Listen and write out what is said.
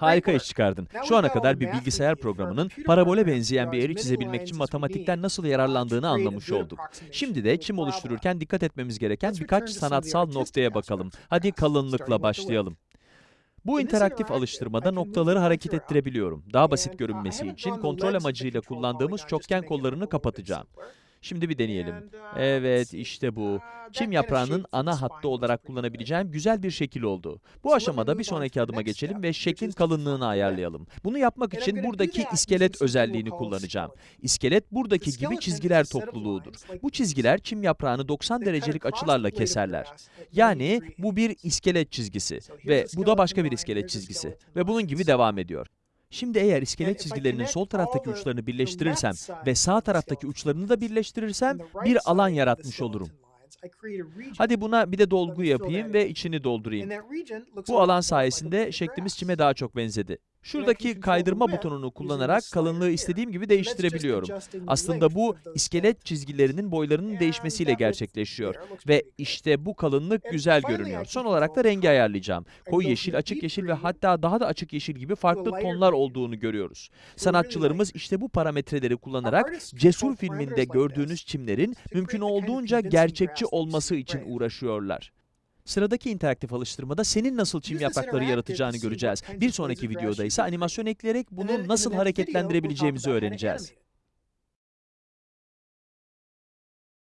Harika iş çıkardın. Şu ana kadar bir bilgisayar programının parabole benzeyen bir eğri çizebilmek için matematikten nasıl yararlandığını anlamış olduk. Şimdi de çim oluştururken dikkat etmemiz gereken birkaç sanatsal noktaya bakalım. Hadi kalınlıkla başlayalım. Bu interaktif alıştırmada noktaları hareket ettirebiliyorum. Daha basit görünmesi için kontrol amacıyla kullandığımız çokgen kollarını kapatacağım. Şimdi bir deneyelim. Evet, işte bu. Çim yaprağının ana hattı olarak kullanabileceğim güzel bir şekil oldu. Bu aşamada bir sonraki adıma geçelim ve şeklin kalınlığını ayarlayalım. Bunu yapmak için buradaki iskelet özelliğini kullanacağım. İskelet buradaki gibi çizgiler topluluğudur. Bu çizgiler çim yaprağını 90 derecelik açılarla keserler. Yani bu bir iskelet çizgisi ve bu da başka bir iskelet çizgisi ve bunun gibi devam ediyor. Şimdi eğer iskelet çizgilerinin sol taraftaki uçlarını birleştirirsem ve sağ taraftaki uçlarını da birleştirirsem bir alan yaratmış olurum. Hadi buna bir de dolgu yapayım ve içini doldurayım. Bu alan sayesinde şeklimiz çime daha çok benzedi. Şuradaki kaydırma butonunu kullanarak kalınlığı istediğim gibi değiştirebiliyorum. Aslında bu iskelet çizgilerinin boylarının değişmesiyle gerçekleşiyor. Ve işte bu kalınlık güzel görünüyor. Son olarak da rengi ayarlayacağım. Koyu yeşil, açık yeşil ve hatta daha da açık yeşil gibi farklı tonlar olduğunu görüyoruz. Sanatçılarımız işte bu parametreleri kullanarak Cesur filminde gördüğünüz çimlerin mümkün olduğunca gerçekçi olması için uğraşıyorlar. Sıradaki interaktif alıştırmada senin nasıl çim yaprakları yaratacağını göreceğiz. Bir sonraki videoda ise animasyon ekleyerek bunu nasıl hareketlendirebileceğimizi öğreneceğiz.